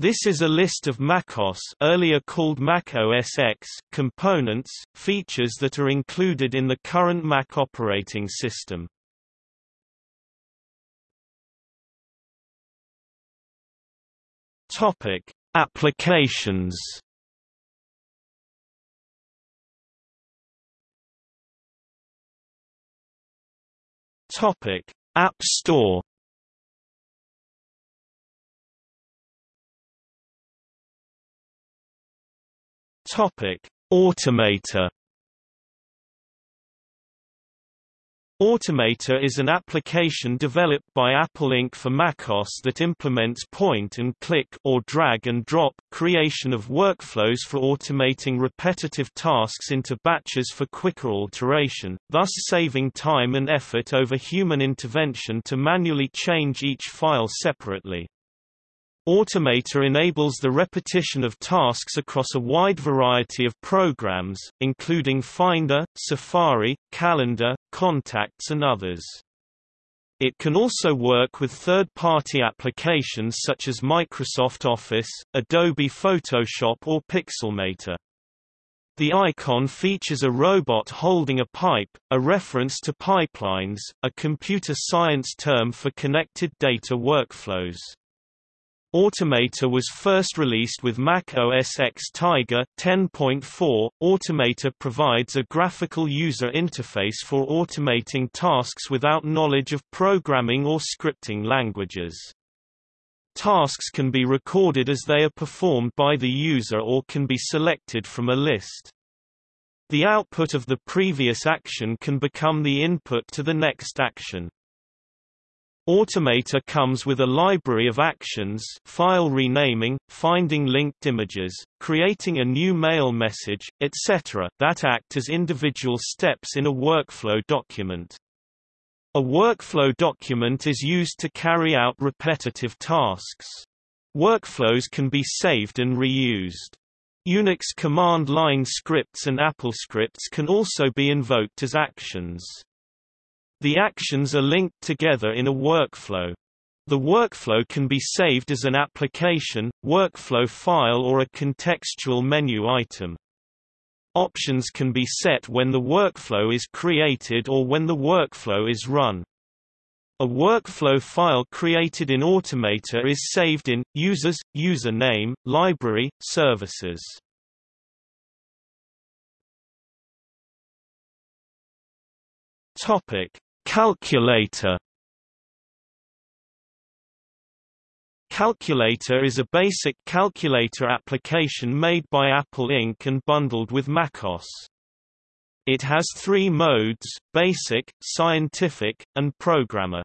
This is a list of macOS earlier called Mac OS X components, features that are included in the current Mac operating system. Topic: Applications. Topic: App Store. Topic: Automator. Automator is an application developed by Apple Inc. for macOS that implements point-and-click or drag-and-drop creation of workflows for automating repetitive tasks into batches for quicker alteration, thus saving time and effort over human intervention to manually change each file separately. Automator enables the repetition of tasks across a wide variety of programs, including Finder, Safari, Calendar, Contacts and others. It can also work with third-party applications such as Microsoft Office, Adobe Photoshop or Pixelmator. The icon features a robot holding a pipe, a reference to pipelines, a computer science term for connected data workflows. Automator was first released with Mac OS X Tiger 10.4. Automator provides a graphical user interface for automating tasks without knowledge of programming or scripting languages. Tasks can be recorded as they are performed by the user or can be selected from a list. The output of the previous action can become the input to the next action. Automator comes with a library of actions file renaming, finding linked images, creating a new mail message, etc. that act as individual steps in a workflow document. A workflow document is used to carry out repetitive tasks. Workflows can be saved and reused. Unix command line scripts and AppleScripts can also be invoked as actions. The actions are linked together in a workflow. The workflow can be saved as an application, workflow file or a contextual menu item. Options can be set when the workflow is created or when the workflow is run. A workflow file created in Automator is saved in users, username, library, services. Topic: Calculator Calculator is a basic calculator application made by Apple Inc. and bundled with macOS. It has three modes, Basic, Scientific, and Programmer.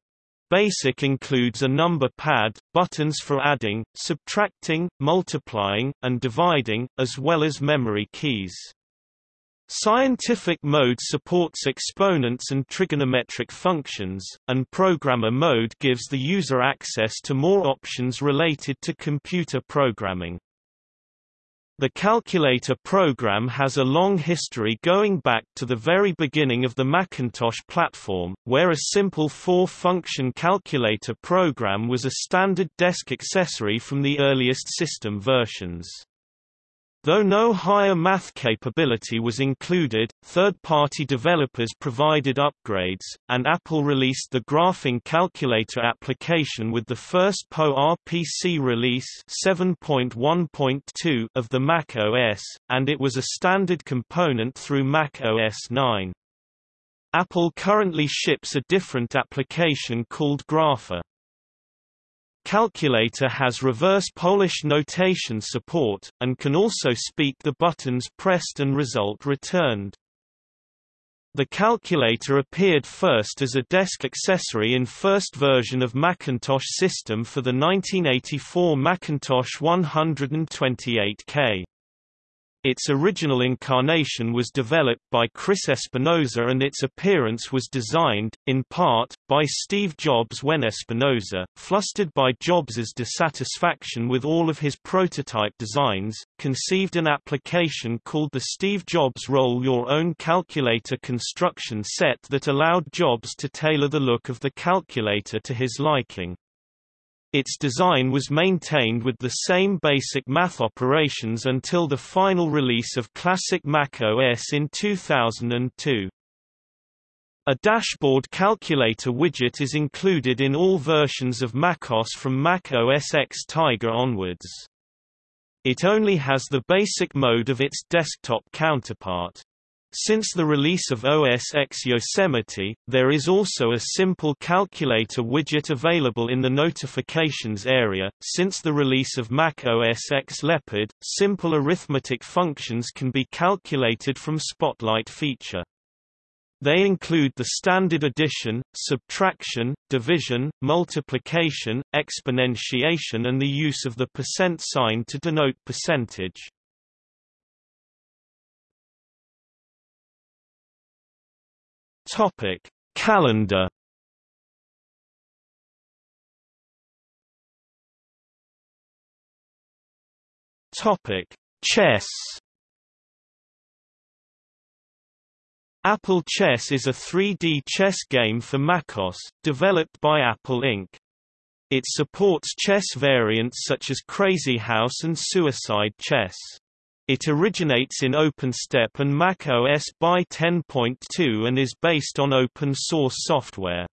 Basic includes a number pad, buttons for adding, subtracting, multiplying, and dividing, as well as memory keys. Scientific mode supports exponents and trigonometric functions, and programmer mode gives the user access to more options related to computer programming. The calculator program has a long history going back to the very beginning of the Macintosh platform, where a simple four-function calculator program was a standard desk accessory from the earliest system versions. Though no higher math capability was included, third-party developers provided upgrades, and Apple released the Graphing Calculator application with the first PowerPC release 7.1.2 of the Mac OS, and it was a standard component through Mac OS 9. Apple currently ships a different application called Grapher. Calculator has reverse Polish notation support, and can also speak the buttons pressed and result returned. The calculator appeared first as a desk accessory in first version of Macintosh system for the 1984 Macintosh 128K. Its original incarnation was developed by Chris Espinosa and its appearance was designed, in part, by Steve Jobs when Espinosa, flustered by Jobs's dissatisfaction with all of his prototype designs, conceived an application called the Steve Jobs Roll Your Own Calculator construction set that allowed Jobs to tailor the look of the calculator to his liking. Its design was maintained with the same basic math operations until the final release of Classic Mac OS in 2002. A dashboard calculator widget is included in all versions of macOS from Mac OS X Tiger onwards. It only has the basic mode of its desktop counterpart. Since the release of OS X Yosemite, there is also a simple calculator widget available in the notifications area. Since the release of Mac OS X Leopard, simple arithmetic functions can be calculated from Spotlight feature. They include the standard addition, subtraction, division, multiplication, exponentiation and the use of the percent sign to denote percentage. Topic: Calendar. Topic: Chess. Apple Chess is a 3D chess game for macOS, developed by Apple Inc. It supports chess variants such as Crazy House and Suicide Chess. It originates in OpenStep and Mac OS by 10.2 and is based on open-source software.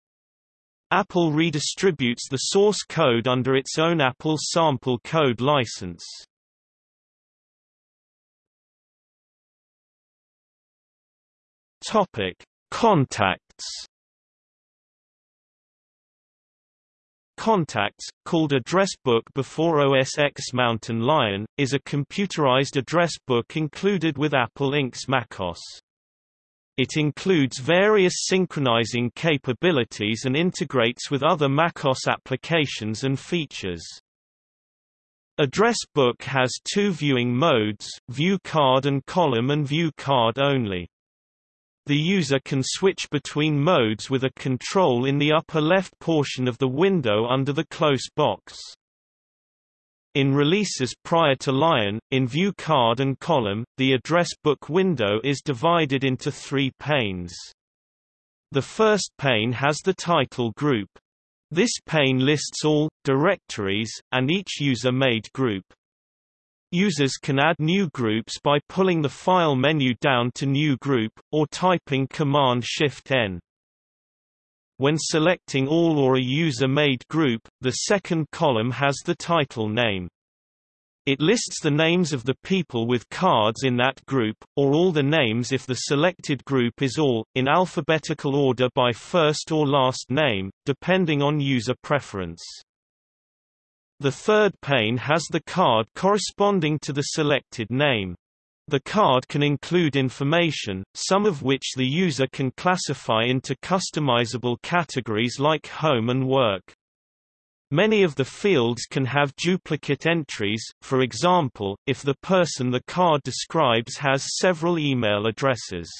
Apple redistributes the source code under its own Apple Sample Code license. Topic: Contacts Contacts, called Address Book before OS X Mountain Lion, is a computerized address book included with Apple Inc.'s macOS. It includes various synchronizing capabilities and integrates with other macOS applications and features. Address Book has two viewing modes, View Card and Column and View Card only. The user can switch between modes with a control in the upper left portion of the window under the close box. In releases prior to Lion, in View Card and Column, the address book window is divided into three panes. The first pane has the title group. This pane lists all, directories, and each user-made group. Users can add new groups by pulling the File menu down to New Group, or typing Command-Shift-N. When selecting all or a user-made group, the second column has the title name. It lists the names of the people with cards in that group, or all the names if the selected group is all, in alphabetical order by first or last name, depending on user preference. The third pane has the card corresponding to the selected name. The card can include information, some of which the user can classify into customizable categories like home and work. Many of the fields can have duplicate entries, for example, if the person the card describes has several email addresses.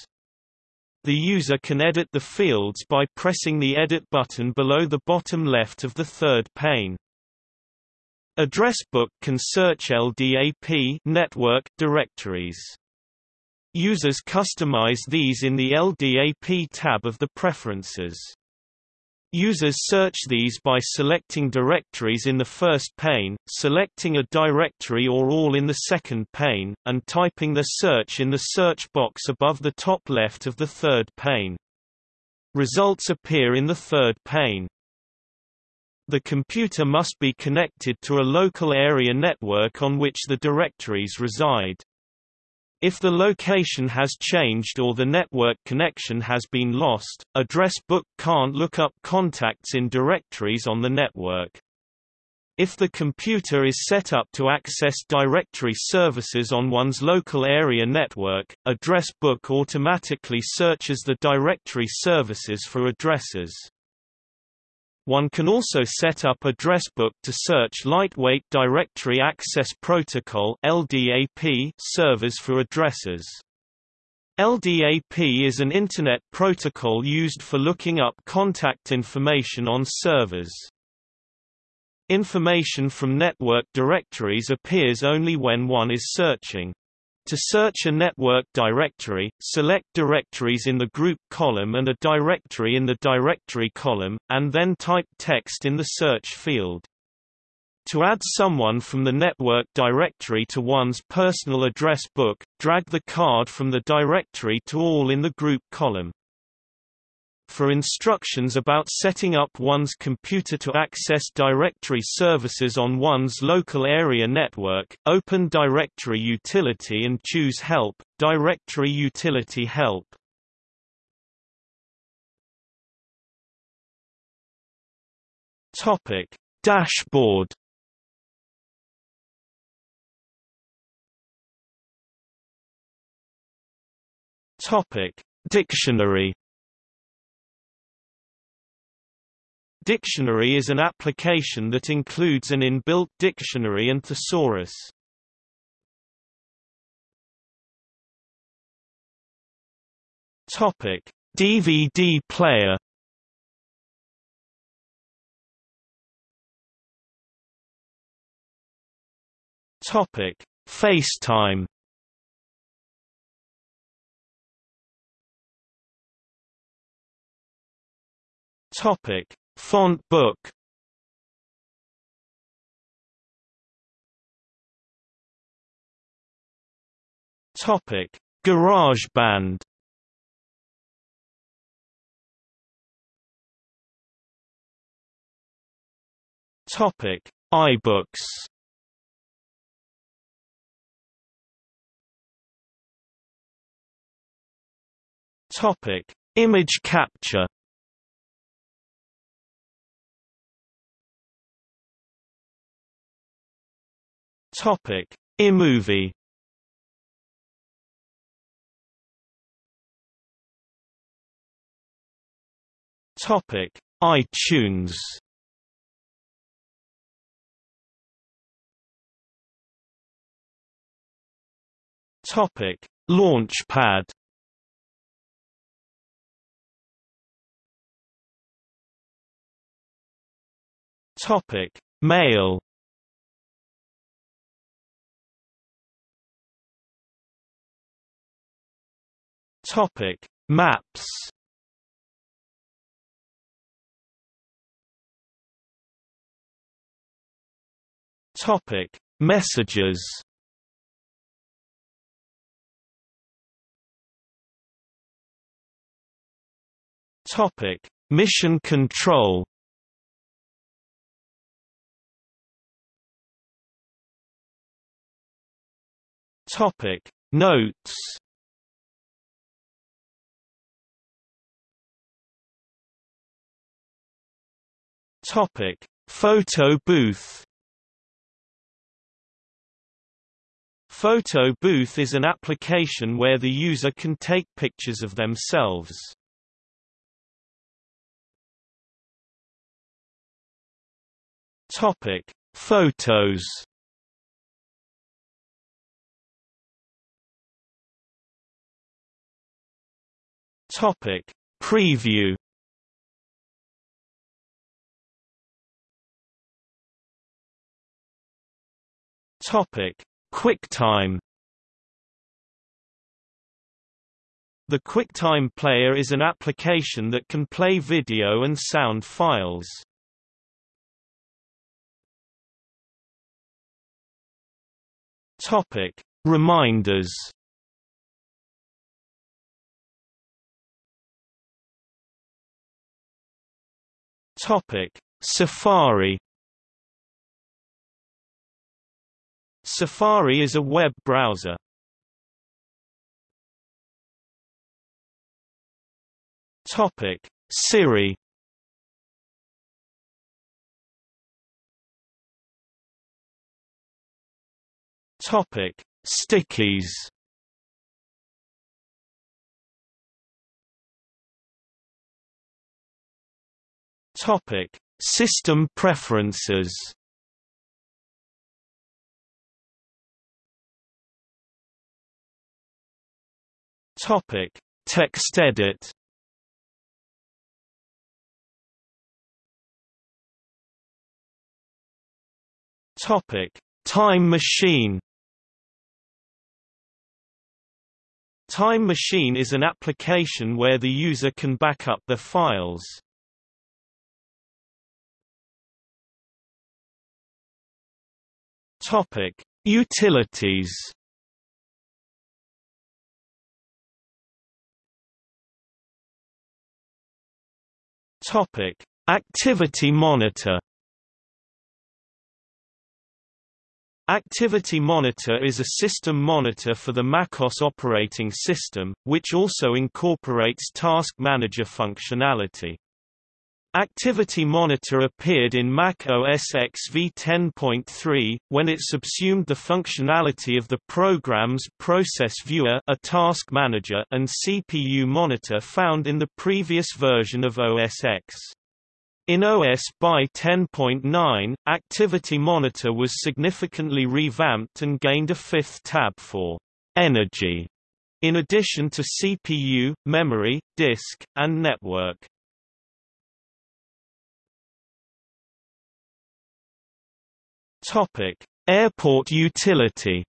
The user can edit the fields by pressing the Edit button below the bottom left of the third pane. Address Book can search LDAP network directories. Users customize these in the LDAP tab of the Preferences. Users search these by selecting directories in the first pane, selecting a directory or all in the second pane, and typing the search in the search box above the top left of the third pane. Results appear in the third pane. The computer must be connected to a local area network on which the directories reside. If the location has changed or the network connection has been lost, Address Book can't look up contacts in directories on the network. If the computer is set up to access directory services on one's local area network, Address Book automatically searches the directory services for addresses. One can also set up Addressbook to search Lightweight Directory Access Protocol (LDAP) servers for addresses. LDAP is an Internet protocol used for looking up contact information on servers. Information from network directories appears only when one is searching. To search a network directory, select directories in the group column and a directory in the directory column, and then type text in the search field. To add someone from the network directory to one's personal address book, drag the card from the directory to all in the group column. For instructions about setting up one's computer to access directory services on one's local area network, open Directory Utility and choose Help, Directory Utility Help. Topic: Dashboard Topic: Dictionary. Dictionary is an application that includes an inbuilt dictionary and thesaurus. Topic: DVD player. Topic: FaceTime. Topic: Font book. Topic: GarageBand. Topic: iBooks. Topic: Image capture. Topic: iMovie. Topic: iTunes. Topic: Launchpad. Topic: Mail. Topic: Maps. Topic: Messages. Topic: Mission Control. Topic: Notes. Topic: Photo booth. Photo booth is an application where the user can take pictures of themselves. Topic: Photos. Topic: Preview. Topic: QuickTime. The QuickTime Player is an application that can play video and sound files. Topic: Reminders. Topic: Safari. Safari is a web browser. Topic: Siri. Topic: Stickies. Topic: System preferences. Topic: TextEdit. Topic: Time Machine. Time Machine is an application where the user can back up their files. Topic: Utilities. Topic: Activity Monitor. Activity Monitor is a system monitor for the MacOS operating system, which also incorporates Task Manager functionality. Activity Monitor appeared in Mac OS X v10.3, when it subsumed the functionality of the program's Process Viewer a task manager and CPU Monitor found in the previous version of OS X. In OS by 10.9, Activity Monitor was significantly revamped and gained a fifth tab for Energy, in addition to CPU, memory, disk, and network. Topic: Airport utility.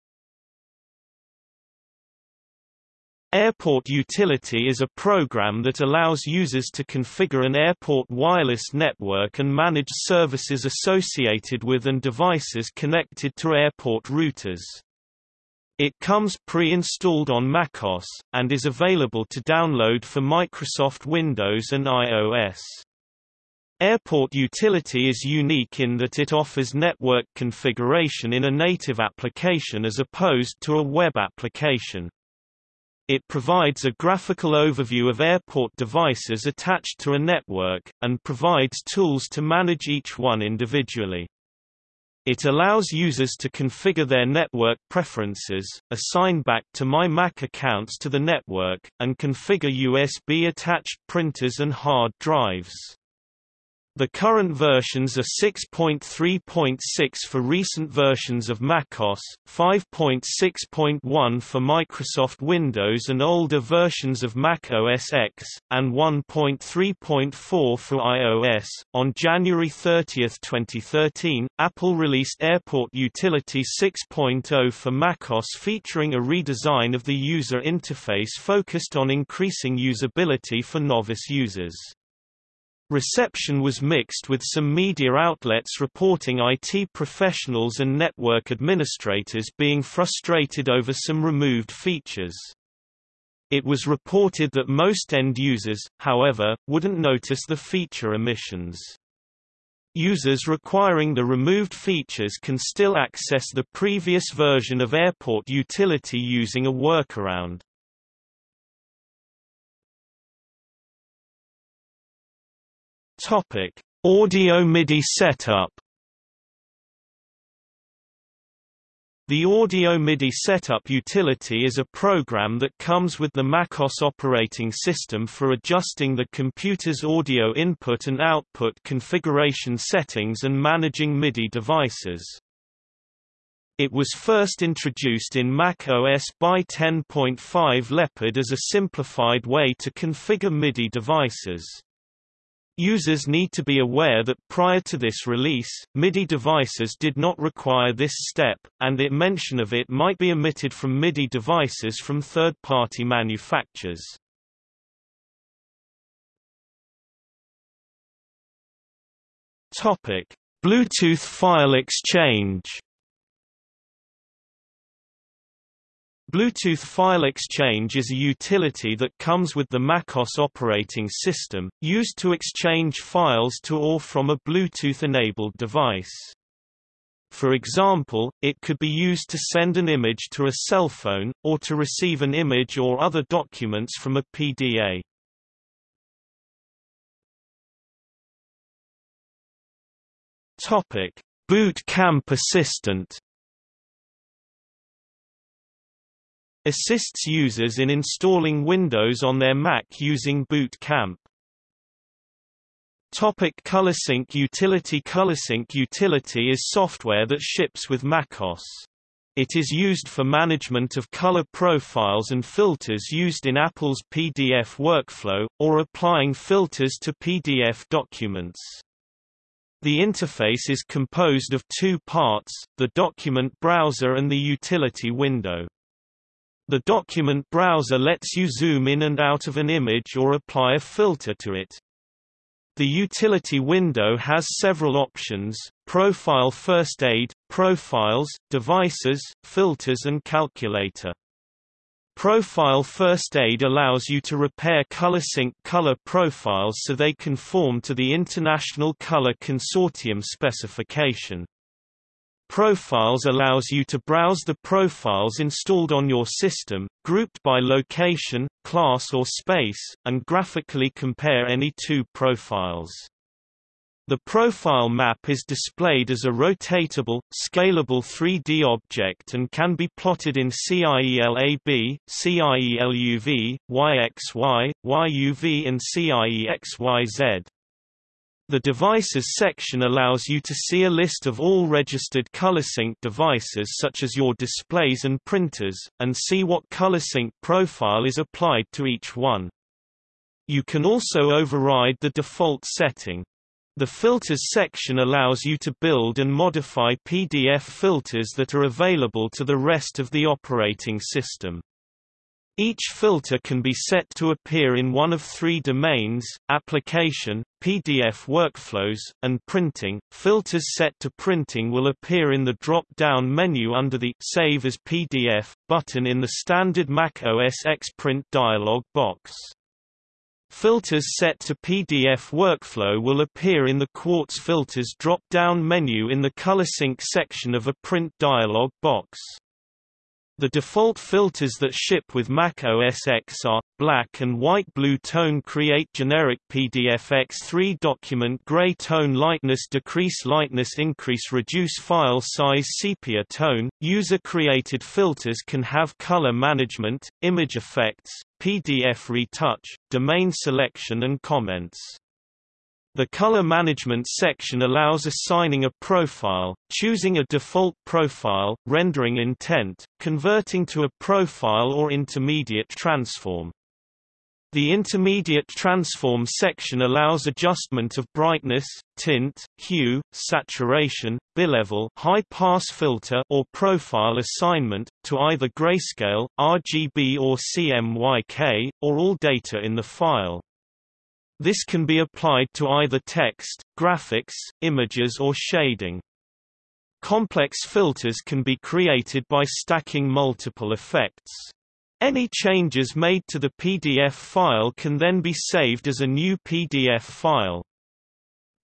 Airport Utility is a program that allows users to configure an airport wireless network and manage services associated with and devices connected to airport routers. It comes pre-installed on macOS, and is available to download for Microsoft Windows and iOS. Airport Utility is unique in that it offers network configuration in a native application as opposed to a web application. It provides a graphical overview of airport devices attached to a network, and provides tools to manage each one individually. It allows users to configure their network preferences, assign back to My Mac accounts to the network, and configure USB-attached printers and hard drives. The current versions are 6.3.6 for recent versions of macOS, 5.6.1 for Microsoft Windows and older versions of Mac OS X, and 1.3.4 for iOS. On January 30, 2013, Apple released Airport Utility 6.0 for macOS featuring a redesign of the user interface focused on increasing usability for novice users. Reception was mixed with some media outlets reporting IT professionals and network administrators being frustrated over some removed features. It was reported that most end users, however, wouldn't notice the feature omissions. Users requiring the removed features can still access the previous version of Airport Utility using a workaround. Topic: Audio MIDI setup. The Audio MIDI Setup utility is a program that comes with the MacOS operating system for adjusting the computer's audio input and output configuration settings and managing MIDI devices. It was first introduced in Mac OS by 10.5 Leopard as a simplified way to configure MIDI devices. Users need to be aware that prior to this release, MIDI devices did not require this step, and that mention of it might be omitted from MIDI devices from third-party manufacturers. Bluetooth file exchange Bluetooth File Exchange is a utility that comes with the MacOS operating system, used to exchange files to or from a Bluetooth-enabled device. For example, it could be used to send an image to a cell phone, or to receive an image or other documents from a PDA. Boot Camp Assistant assists users in installing Windows on their Mac using Boot Camp. Topic ColorSync utility ColorSync utility is software that ships with macOS. It is used for management of color profiles and filters used in Apple's PDF workflow, or applying filters to PDF documents. The interface is composed of two parts, the document browser and the utility window. The document browser lets you zoom in and out of an image or apply a filter to it. The utility window has several options, Profile First Aid, profiles, devices, filters and calculator. Profile First Aid allows you to repair ColorSync color profiles so they conform to the International Color Consortium specification. Profiles allows you to browse the profiles installed on your system, grouped by location, class or space, and graphically compare any two profiles. The profile map is displayed as a rotatable, scalable 3D object and can be plotted in CIELAB, CIELUV, YXY, YUV and CIEXYZ. The Devices section allows you to see a list of all registered ColorSync devices such as your displays and printers, and see what ColorSync profile is applied to each one. You can also override the default setting. The Filters section allows you to build and modify PDF filters that are available to the rest of the operating system. Each filter can be set to appear in one of three domains, application, PDF workflows, and printing. Filters set to printing will appear in the drop-down menu under the Save as PDF button in the standard Mac OS X Print dialog box. Filters set to PDF workflow will appear in the Quartz Filters drop-down menu in the ColorSync section of a print dialog box. The default filters that ship with Mac OS X are, black and white blue tone create generic PDF X3 document gray tone lightness decrease lightness increase reduce file size sepia tone. User-created filters can have color management, image effects, PDF retouch, domain selection and comments. The color management section allows assigning a profile, choosing a default profile, rendering intent, converting to a profile or intermediate transform. The intermediate transform section allows adjustment of brightness, tint, hue, saturation, bilevel, high pass filter or profile assignment to either grayscale, RGB or CMYK or all data in the file. This can be applied to either text, graphics, images or shading. Complex filters can be created by stacking multiple effects. Any changes made to the PDF file can then be saved as a new PDF file.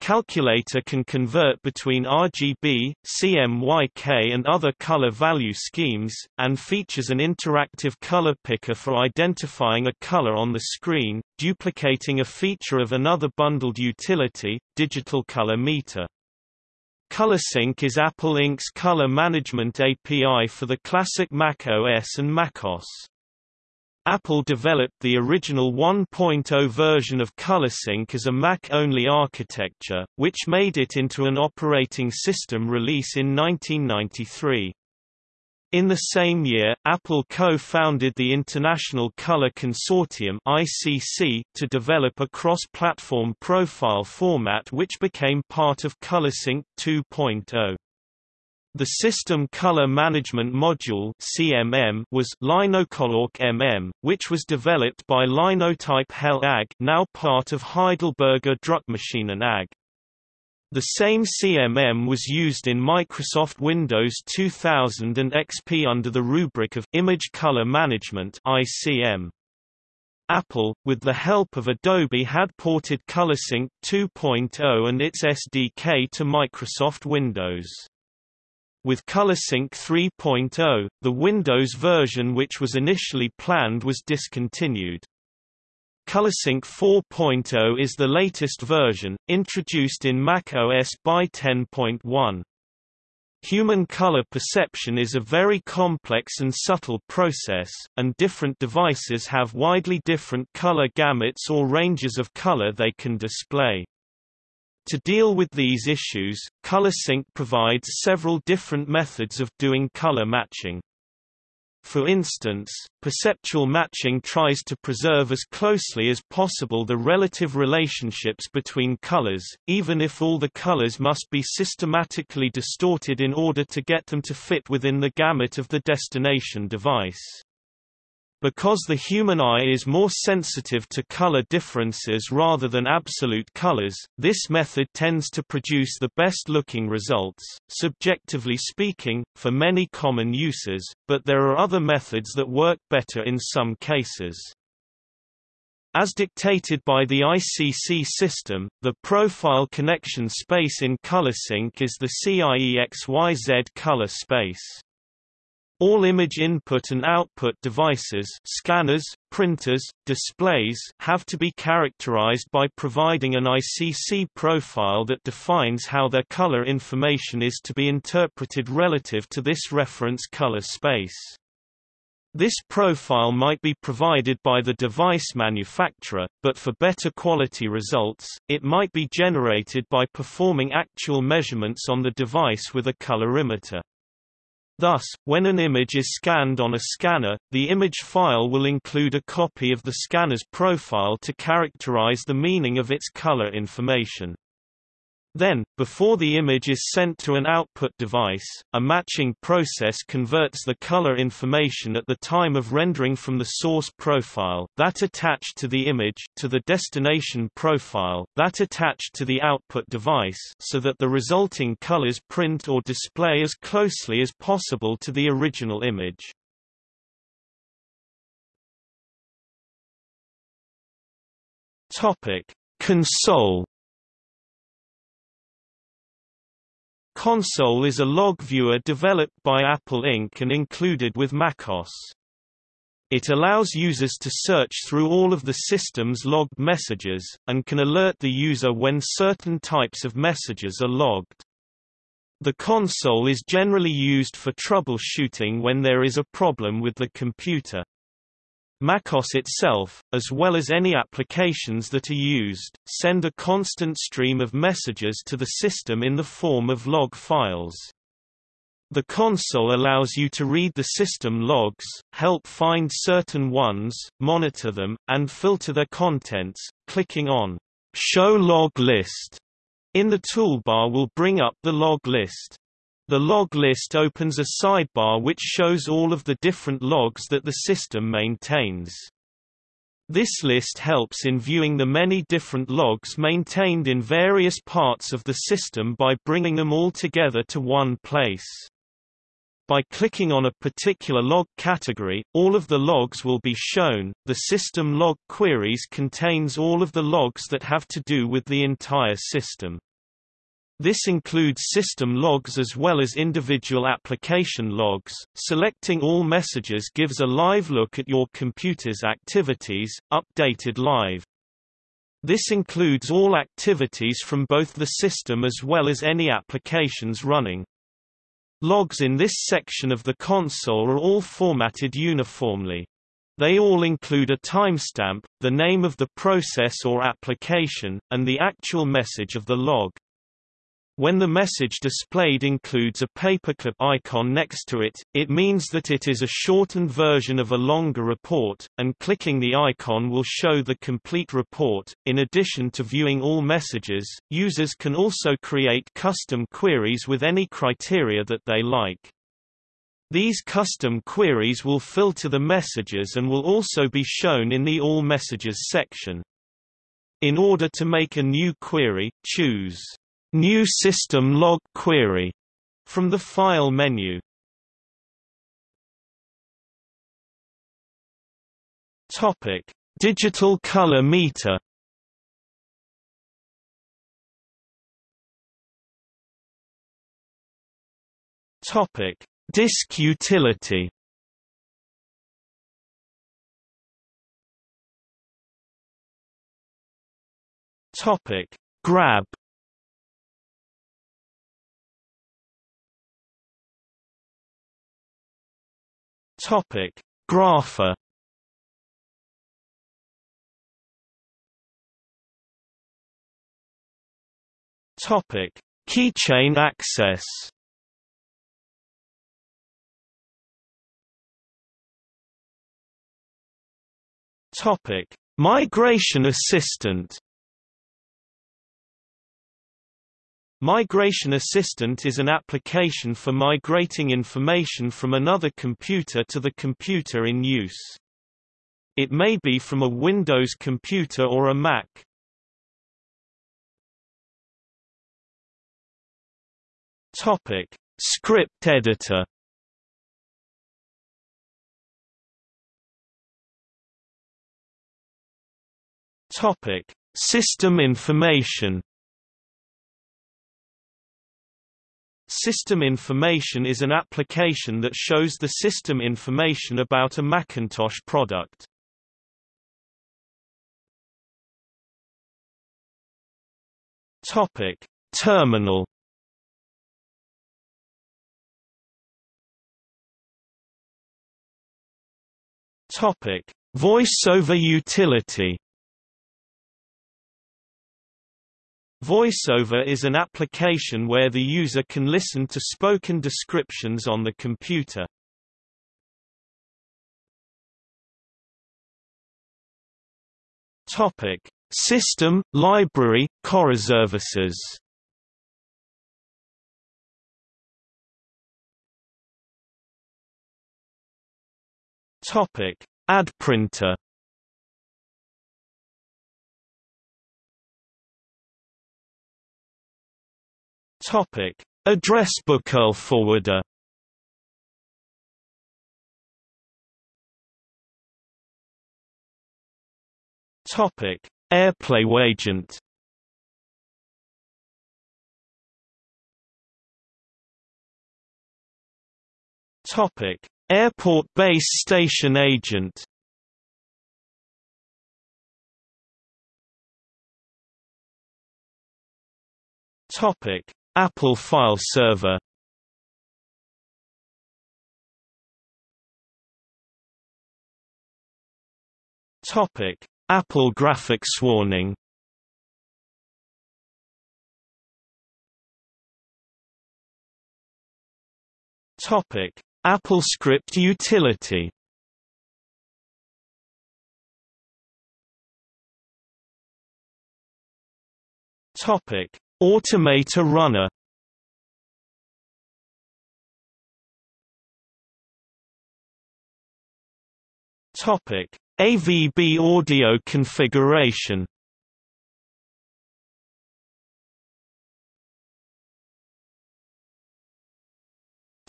Calculator can convert between RGB, CMYK and other color value schemes, and features an interactive color picker for identifying a color on the screen, duplicating a feature of another bundled utility, Digital Color Meter. ColorSync is Apple Inc.'s color management API for the classic Mac OS and macOS. Apple developed the original 1.0 version of ColorSync as a Mac-only architecture, which made it into an operating system release in 1993. In the same year, Apple co-founded the International Color Consortium (ICC) to develop a cross-platform profile format which became part of ColorSync 2.0. The System Color Management Module (CMM) was Linocolor MM, which was developed by Linotype Hell AG, now part of Heidelberger Druckmaschinen AG. The same CMM was used in Microsoft Windows 2000 and XP under the rubric of Image Color Management (ICM). Apple, with the help of Adobe had ported ColorSync 2.0 and its SDK to Microsoft Windows. With ColorSync 3.0, the Windows version which was initially planned was discontinued. ColorSync 4.0 is the latest version, introduced in Mac OS by 10.1. Human color perception is a very complex and subtle process, and different devices have widely different color gamuts or ranges of color they can display. To deal with these issues, ColorSync provides several different methods of doing color matching. For instance, perceptual matching tries to preserve as closely as possible the relative relationships between colors, even if all the colors must be systematically distorted in order to get them to fit within the gamut of the destination device. Because the human eye is more sensitive to color differences rather than absolute colors, this method tends to produce the best-looking results, subjectively speaking, for many common uses, but there are other methods that work better in some cases. As dictated by the ICC system, the profile connection space in ColorSync is the CIEXYZ color space. All image input and output devices scanners, printers, displays have to be characterized by providing an ICC profile that defines how their color information is to be interpreted relative to this reference color space. This profile might be provided by the device manufacturer, but for better quality results, it might be generated by performing actual measurements on the device with a colorimeter. Thus, when an image is scanned on a scanner, the image file will include a copy of the scanner's profile to characterize the meaning of its color information. Then, before the image is sent to an output device, a matching process converts the color information at the time of rendering from the source profile that attached to the image to the destination profile that attached to the output device so that the resulting colors print or display as closely as possible to the original image. Topic: Console Console is a log viewer developed by Apple Inc. and included with macOS. It allows users to search through all of the system's logged messages, and can alert the user when certain types of messages are logged. The console is generally used for troubleshooting when there is a problem with the computer. MacOS itself, as well as any applications that are used, send a constant stream of messages to the system in the form of log files. The console allows you to read the system logs, help find certain ones, monitor them, and filter their contents. Clicking on Show Log List in the toolbar will bring up the log list. The log list opens a sidebar which shows all of the different logs that the system maintains. This list helps in viewing the many different logs maintained in various parts of the system by bringing them all together to one place. By clicking on a particular log category, all of the logs will be shown. The system log queries contains all of the logs that have to do with the entire system. This includes system logs as well as individual application logs. Selecting all messages gives a live look at your computer's activities, updated live. This includes all activities from both the system as well as any applications running. Logs in this section of the console are all formatted uniformly. They all include a timestamp, the name of the process or application, and the actual message of the log. When the message displayed includes a paperclip icon next to it, it means that it is a shortened version of a longer report, and clicking the icon will show the complete report. In addition to viewing all messages, users can also create custom queries with any criteria that they like. These custom queries will filter the messages and will also be shown in the All Messages section. In order to make a new query, choose New System Log Query from the File menu. Topic: Digital color meter. Topic: Disk utility. Topic: Grab Topic: Grapher. Topic: Keychain access. Topic: Migration Assistant. Migration Assistant is an application for migrating information from another computer to the computer in use. It may be from a Windows computer or a Mac. Topic: Script editor. Topic: System information. System information is an application that shows the system information about a Macintosh product. Topic: Terminal. Topic: Voiceover utility. VoiceOver is an application where the user can listen to spoken descriptions on the computer. Topic: System, Library, Services. Topic: AddPrinter. Topic: Address Book forwarder. Topic: Airplay agent. Topic: Airport base station agent. Topic: Apple File Server. Topic: Apple Graphics Warning. Topic: Apple Script Utility. Topic: Automator runner Topic: AVB audio configuration.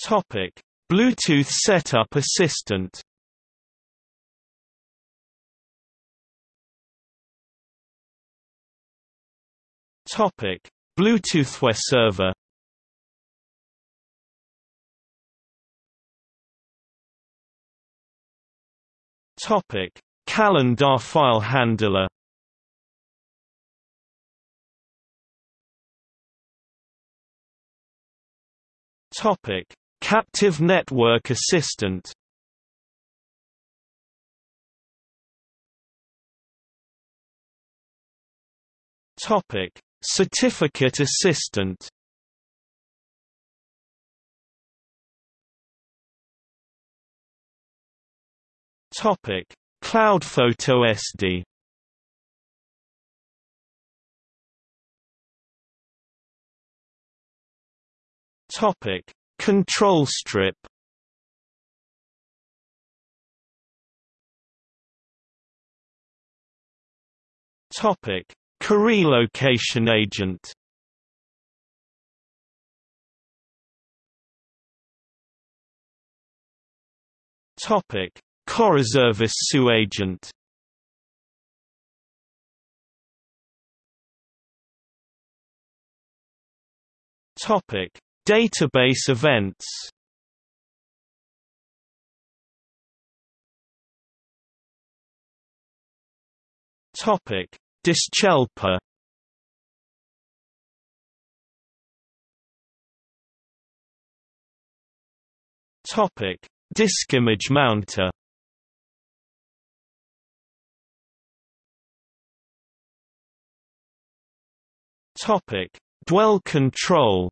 Topic: Bluetooth setup assistant. Topic: Bluetooth web server Topic: Calendar file handler. Topic: Captive Network Assistant. Topic: Certificate assistant Topic: Cloud Photo SD. Topic: Control strip. Topic: Core location agent Topic: Coreservice SU agent. Topic: Database events. Topic: Diskhelper Topic: Disk image mounter. Topic: Dwell control.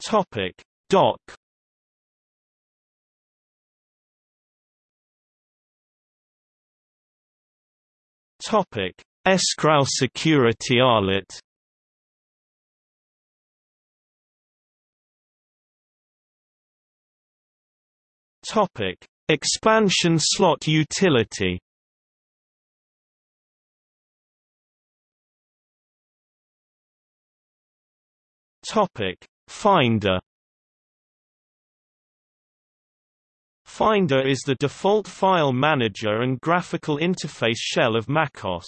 Topic: Dock Topic: Escrow security Alert. Topic: Expansion slot utility. Topic: Finder. Finder is the default file manager and graphical interface shell of macOS.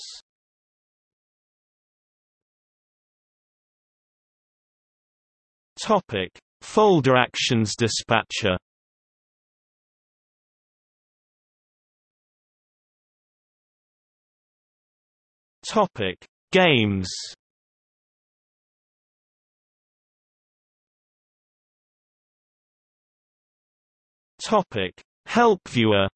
Topic: Folder Actions Dispatcher. Topic: Games. Topic: Help Viewer.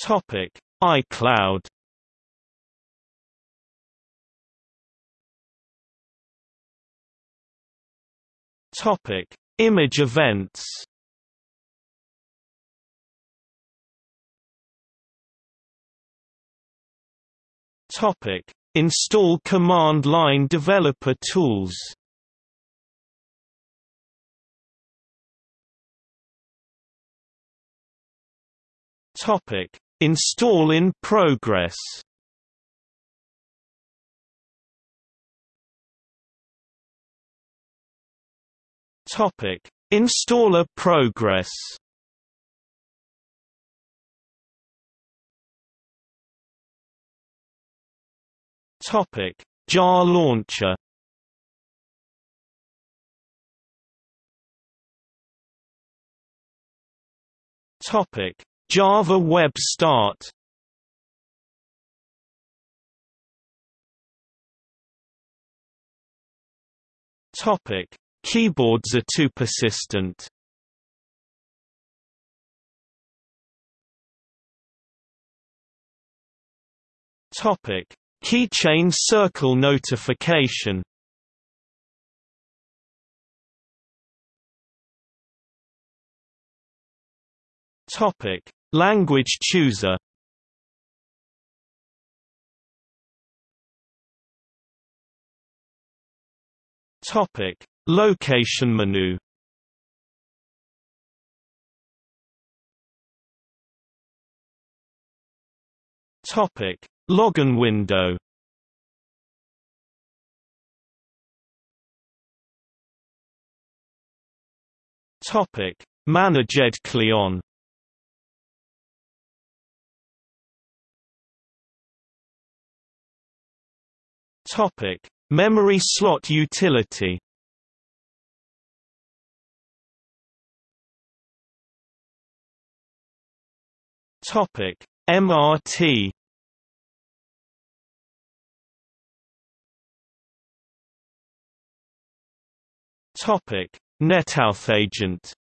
Topic: iCloud. Topic: Image events. Topic: Install command line developer tools. Topic: Install in progress. Topic: Installer progress. Topic: Jar launcher. Topic: Java Web Start. Topic: Keyboards are too persistent. Topic: Keychain circle notification. Topic: Language chooser. Topic: Location menu Topic: Login window. Topic: Managed Client. Topic: Memory slot utility. Topic: MRT. Topic: NetAuthAgent.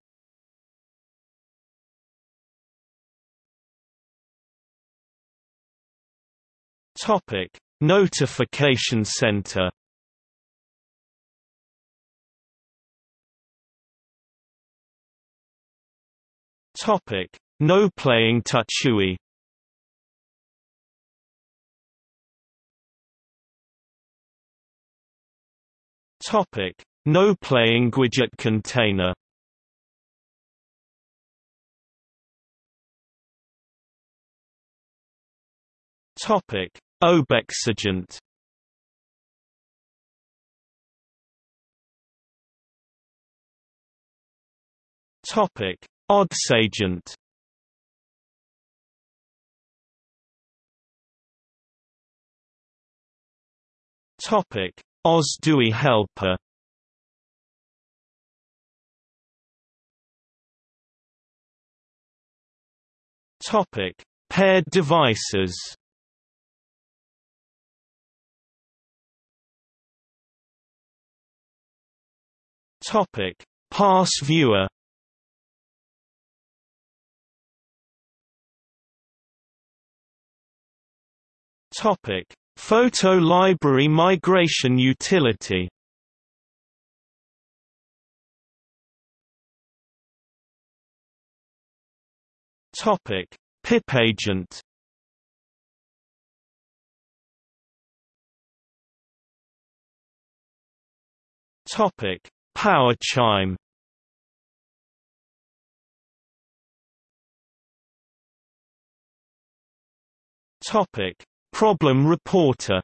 Topic: Notification Center. Topic: no playing Touchui Topic: No playing widget container. Topic: Obexagent. Topic: ODSAgent. Topic: OSDUI helper. Topic: Paired devices. Topic: Pass viewer. Topic: Photo library migration utility Topic: PipAgent. Topic: Power chime. Topic: Problem reporter.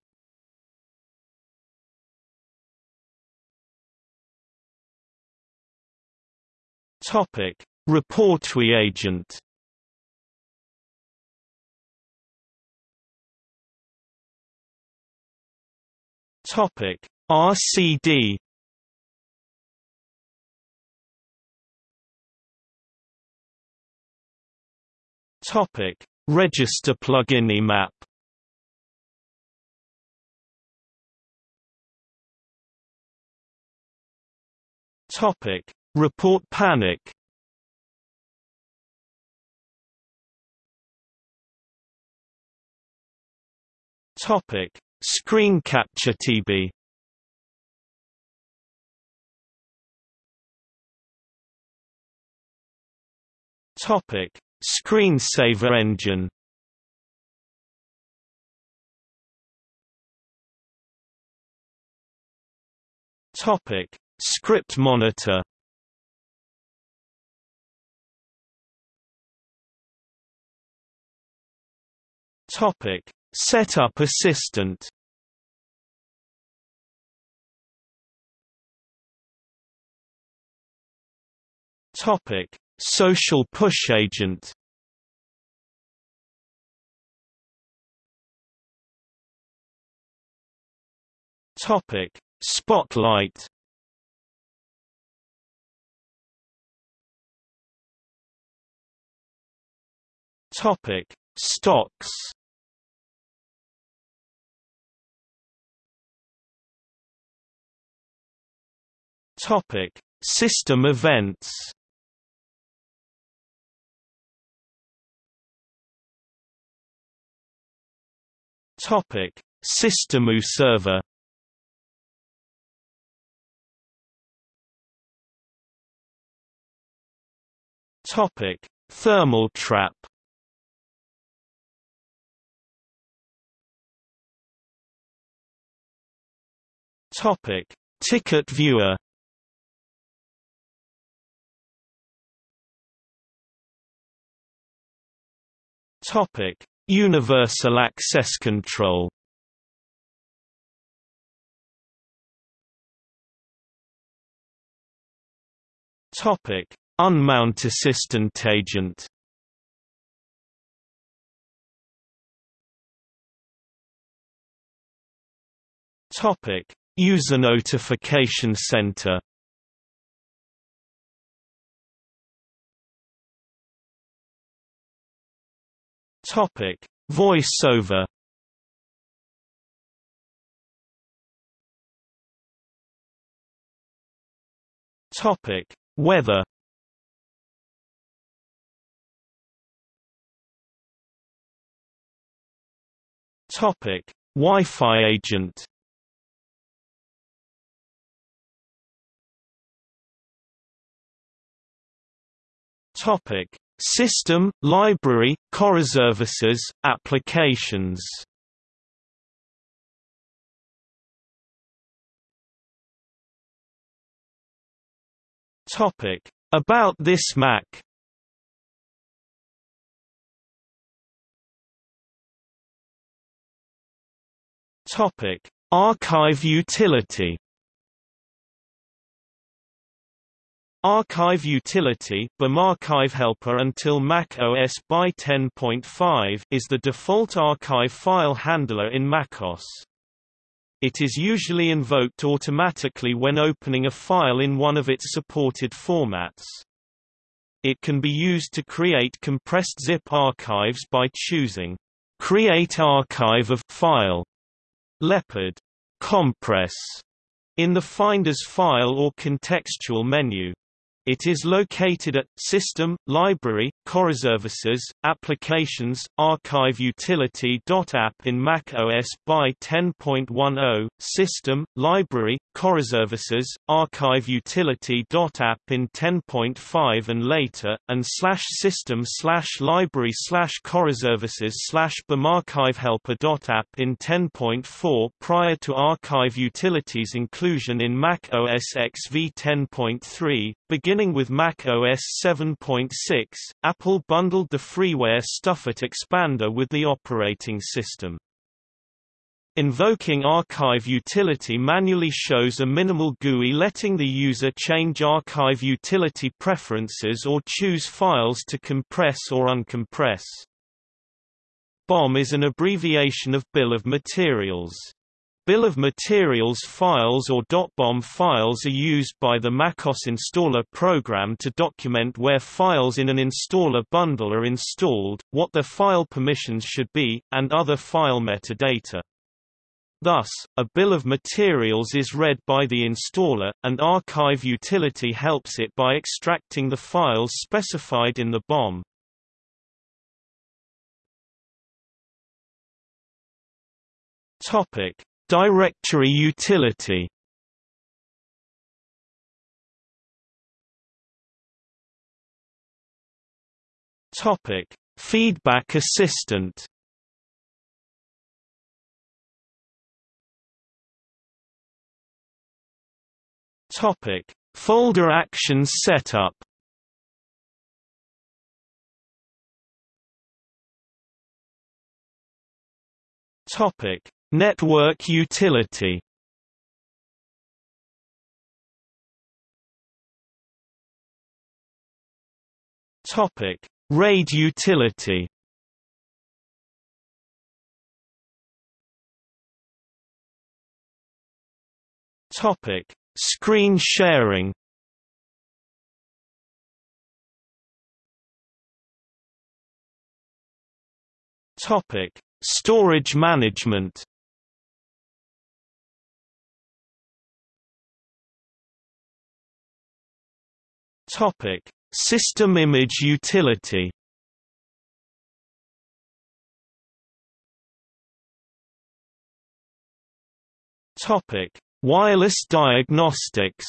Topic: Reportway agent. Topic: RCD. Topic: Register plugin map. Topic: Report panic. Topic: Screen capture TB. Topic: Screensaver engine. Topic: Script monitor. Topic: Setup assistant. Topic: Social push agent. Topic: Spotlight. Topic: Stocks. Topic: System events. Topic: Systemu server. Topic: Thermal trap. Topic: Ticket viewer. Topic: Universal access control. Topic: Unmount assistant agent. Topic: User Notification Center. Topic: Voiceover. Topic: Weather. Topic: Wi-Fi agent. Topic: System, library, coreservices, applications. Topic: About this Mac. Topic: Archive utility. Archive utility Archive Helper until Mac OS by 10.5 is the default archive file handler in macOS. It is usually invoked automatically when opening a file in one of its supported formats. It can be used to create compressed zip archives by choosing Create Archive of File Leopard Compress in the Finder's file or contextual menu. It is located at System, Library, Services, Applications, Archive in Mac OS by 10.10, System, Library, Services, Archive Utility.app in 10.5 and later, and slash system slash library slash Services slash in 10.4 prior to Archive Utilities inclusion in Mac OS X v 10.3, Beginning with Mac OS 7.6, Apple bundled the freeware Stuffit expander with the operating system. Invoking Archive utility manually shows a minimal GUI letting the user change Archive utility preferences or choose files to compress or uncompress. BOM is an abbreviation of Bill of Materials. Bill of Materials files or .bom files are used by the MacOS installer program to document where files in an installer bundle are installed, what their file permissions should be, and other file metadata. Thus, a bill of materials is read by the installer, and Archive utility helps it by extracting the files specified in the BOM. Topic: Directory utility Topic: Feedback assistant. Topic: Folder actions setup. Topic: Network utility Topic: RAID utility. Topic: Screen sharing. Topic: Storage management. Topic: System image utility. Topic: Wireless diagnostics.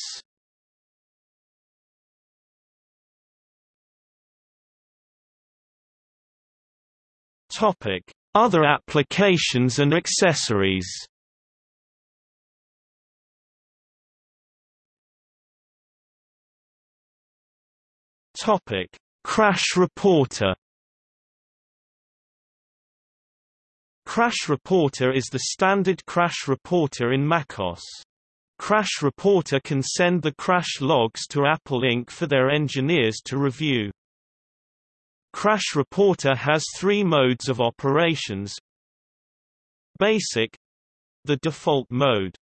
Topic: Other applications and accessories. Topic: Crash Reporter. Crash Reporter is the standard crash reporter in macOS. Crash Reporter can send the crash logs to Apple Inc. for their engineers to review. Crash Reporter has three modes of operations. Basic — the default mode.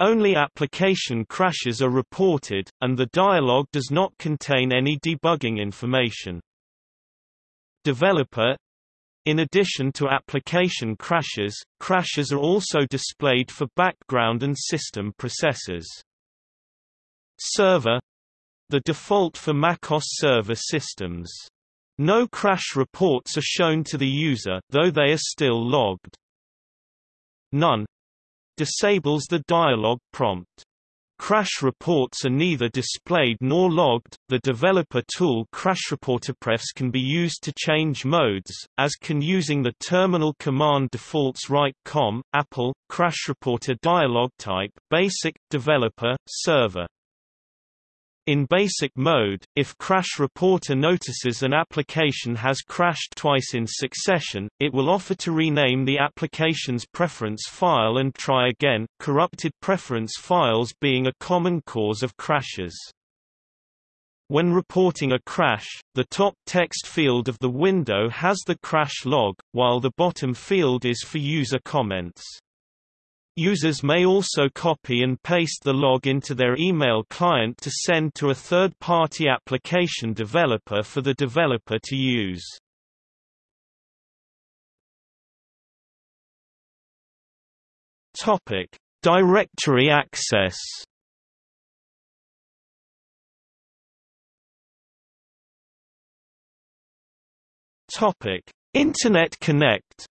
Only application crashes are reported, and the dialog does not contain any debugging information. Developer in addition to application crashes, crashes are also displayed for background and system processes. Server the default for macOS server systems. No crash reports are shown to the user, though they are still logged. None disables the dialog prompt. Crash reports are neither displayed nor logged. The developer tool Crash Reporter CrashReporterPrefs can be used to change modes, as can using the terminal command defaults write com, Apple, CrashReporter dialog type, basic, developer, server. In basic mode, if Crash Reporter notices an application has crashed twice in succession, it will offer to rename the application's preference file and try again, corrupted preference files being a common cause of crashes. When reporting a crash, the top text field of the window has the crash log, while the bottom field is for user comments. Users may also copy and paste the log into their email client to send to a third-party application developer for the developer to use. Topic: Directory access. Topic: Internet Connect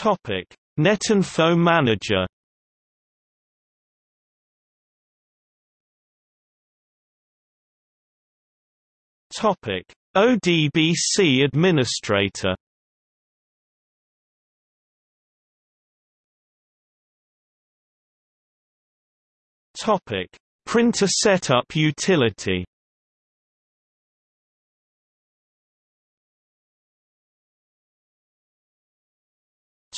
Topic: Netinfo Manager. Topic: ODBC Administrator. Topic: Printer setup utility.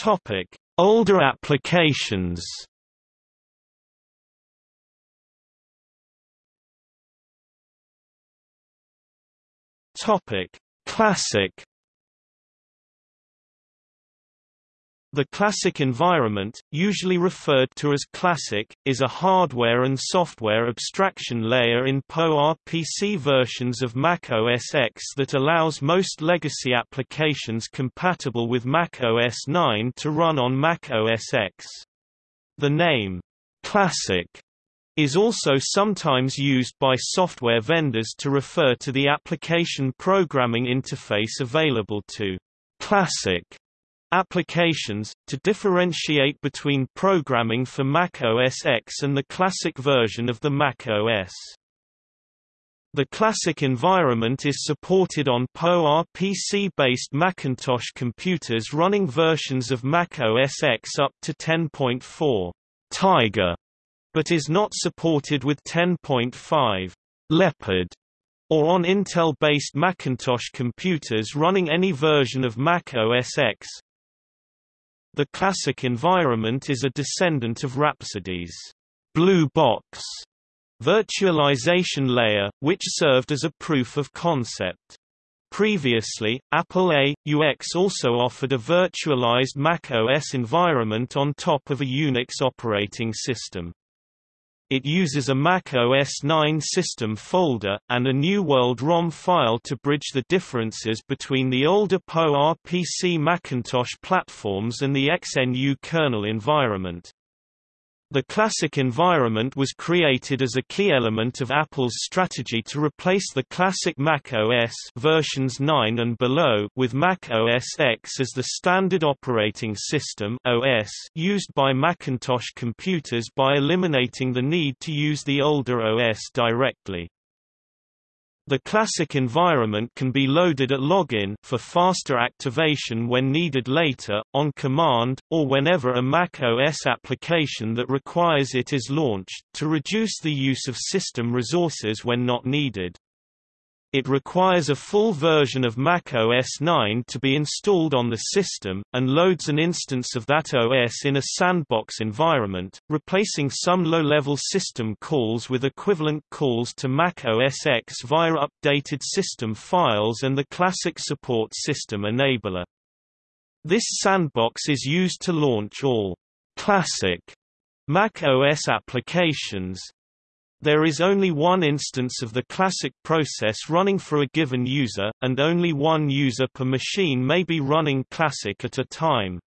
Topic: Older applications. Topic: Classic. The classic environment, usually referred to as classic, is a hardware and software abstraction layer in PowerPC versions of Mac OS X that allows most legacy applications compatible with Mac OS 9 to run on Mac OS X. The name, classic, is also sometimes used by software vendors to refer to the application programming interface available to classic applications, to differentiate between programming for Mac OS X and the classic version of the Mac OS. The classic environment is supported on PowerPC-based Macintosh computers running versions of Mac OS X up to 10.4 Tiger but is not supported with 10.5 Leopard or on Intel-based Macintosh computers running any version of Mac OS X. The classic environment is a descendant of Rhapsody's Blue Box virtualization layer, which served as a proof of concept. Previously, Apple A.UX also offered a virtualized Mac OS environment on top of a Unix operating system. It uses a Mac OS 9 system folder, and a New World ROM file to bridge the differences between the older PowerPC Macintosh platforms and the XNU kernel environment. The classic environment was created as a key element of Apple's strategy to replace the classic Mac OS versions 9 and below with Mac OS X as the standard operating system OS used by Macintosh computers by eliminating the need to use the older OS directly. The classic environment can be loaded at login for faster activation when needed later, on command, or whenever a Mac OS application that requires it is launched, to reduce the use of system resources when not needed. It requires a full version of Mac OS 9 to be installed on the system, and loads an instance of that OS in a sandbox environment, replacing some low-level system calls with equivalent calls to Mac OS X via updated system files and the classic support system enabler. This sandbox is used to launch all classic Mac OS applications, there is only one instance of the classic process running for a given user, and only one user per machine may be running classic at a time.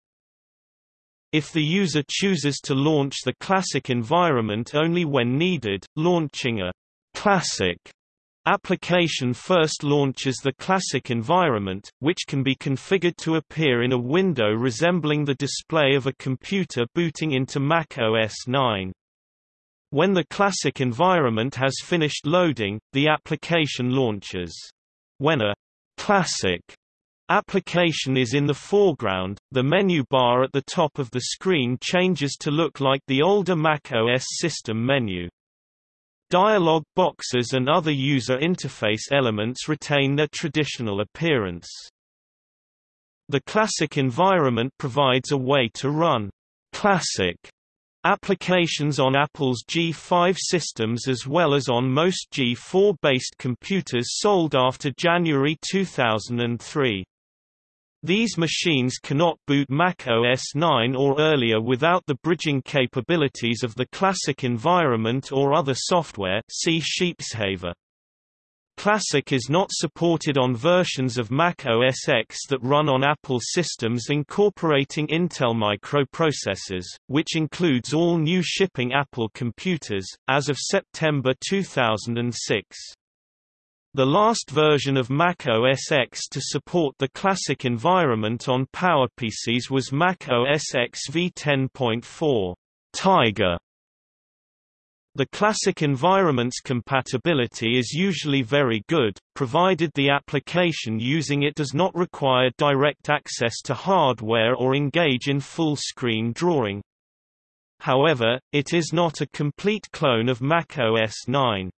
If the user chooses to launch the classic environment only when needed, launching a classic application first launches the classic environment, which can be configured to appear in a window resembling the display of a computer booting into Mac OS 9. When the classic environment has finished loading, the application launches. When a classic application is in the foreground, the menu bar at the top of the screen changes to look like the older Mac OS system menu. Dialog boxes and other user interface elements retain their traditional appearance. The classic environment provides a way to run classic Applications on Apple's G5 systems as well as on most G4-based computers sold after January 2003. These machines cannot boot Mac OS 9 or earlier without the bridging capabilities of the classic environment or other software see Sheepshaver. Classic is not supported on versions of Mac OS X that run on Apple systems incorporating Intel microprocessors, which includes all new shipping Apple computers, as of September 2006. The last version of Mac OS X to support the Classic environment on PowerPCs was Mac OS X v10.4 Tiger the classic environment's compatibility is usually very good, provided the application using it does not require direct access to hardware or engage in full-screen drawing. However, it is not a complete clone of Mac OS 9.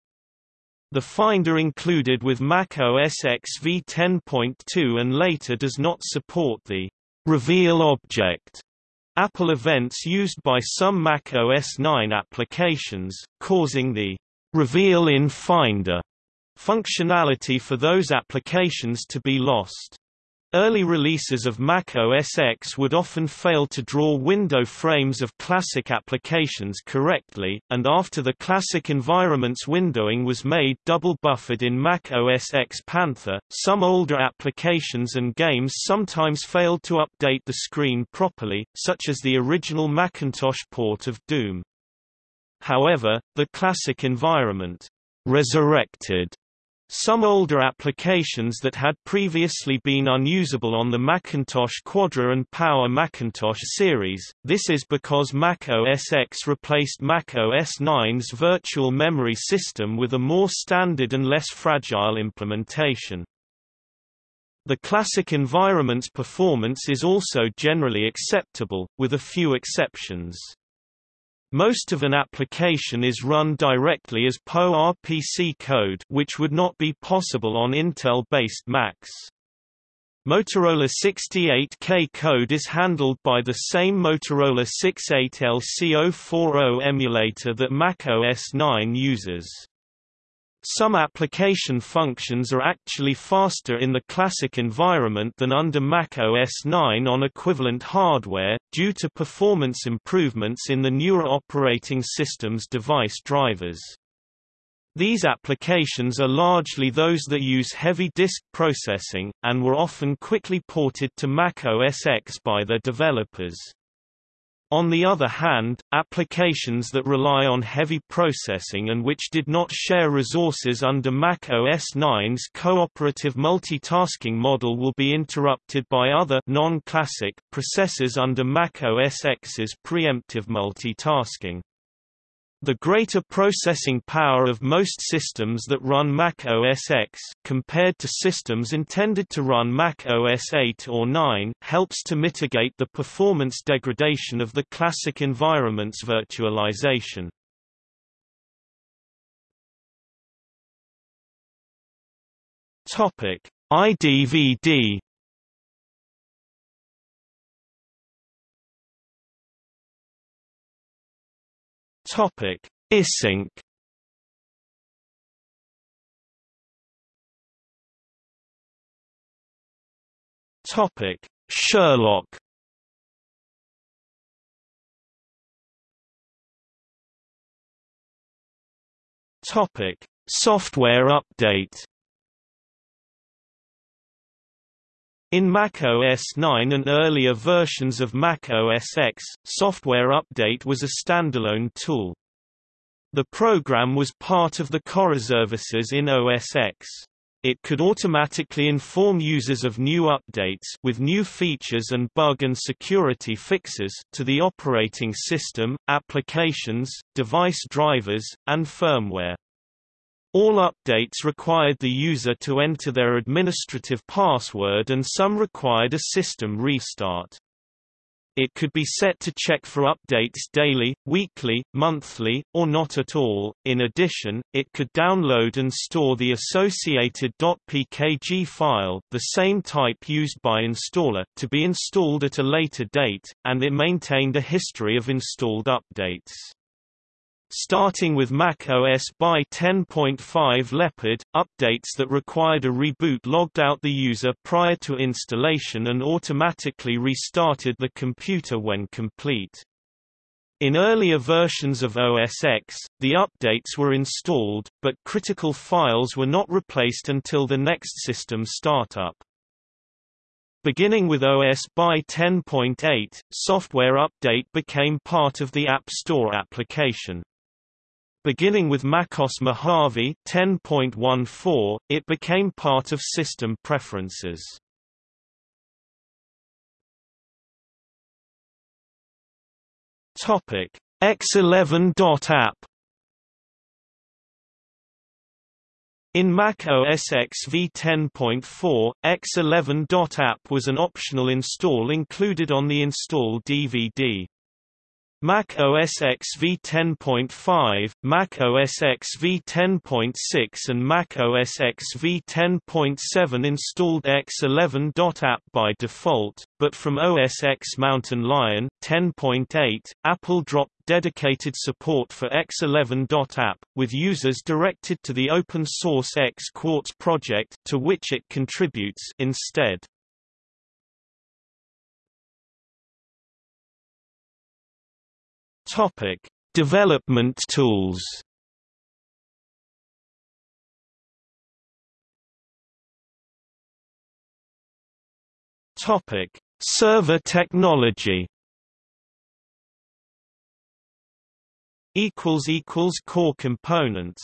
The Finder included with Mac OS X v10.2 and later does not support the reveal object Apple events used by some Mac OS 9 applications, causing the Reveal in Finder functionality for those applications to be lost. Early releases of Mac OS X would often fail to draw window frames of classic applications correctly, and after the classic environment's windowing was made double buffered in Mac OS X Panther, some older applications and games sometimes failed to update the screen properly, such as the original Macintosh port of Doom. However, the classic environment, resurrected some older applications that had previously been unusable on the Macintosh Quadra and Power Macintosh series, this is because Mac OS X replaced Mac OS 9's virtual memory system with a more standard and less fragile implementation. The classic environment's performance is also generally acceptable, with a few exceptions. Most of an application is run directly as PowerPC code which would not be possible on Intel-based Macs. Motorola 68K code is handled by the same Motorola 68LC040 emulator that Mac OS 9 uses. Some application functions are actually faster in the classic environment than under Mac OS 9 on equivalent hardware, due to performance improvements in the newer operating system's device drivers. These applications are largely those that use heavy disk processing, and were often quickly ported to Mac OS X by their developers. On the other hand, applications that rely on heavy processing and which did not share resources under Mac OS 9's cooperative multitasking model will be interrupted by other non-classic processors under Mac OS X's preemptive multitasking. The greater processing power of most systems that run Mac OS X compared to systems intended to run Mac OS 8 or 9 helps to mitigate the performance degradation of the classic environment's virtualization. Topic: iDVD Topic: iSync. Topic: Sherlock. Topic: Software update. In Mac OS 9 and earlier versions of Mac OS X, Software Update was a standalone tool. The program was part of the CoreServices in OS X. It could automatically inform users of new updates with new features and bug and security fixes to the operating system, applications, device drivers, and firmware. All updates required the user to enter their administrative password and some required a system restart. It could be set to check for updates daily, weekly, monthly, or not at all. In addition, it could download and store the associated .pkg file, the same type used by installer, to be installed at a later date, and it maintained a history of installed updates. Starting with Mac OS by 10.5 Leopard, updates that required a reboot logged out the user prior to installation and automatically restarted the computer when complete. In earlier versions of OS X, the updates were installed, but critical files were not replaced until the next system startup. Beginning with OS by 10.8, Software Update became part of the App Store application. Beginning with macOS Mojave 10.14, it became part of system preferences. Topic X11.app In Mac OS X v10.4, X11.app was an optional install included on the install DVD. Mac OS X v10.5, Mac OS X v10.6 and Mac OS X v10.7 installed X11.app by default, but from OS X Mountain Lion 10.8, Apple dropped dedicated support for X11.app, with users directed to the open-source X Quartz project to which it contributes instead. Topic: Development tools. Topic: Server technology. Equals equals core components.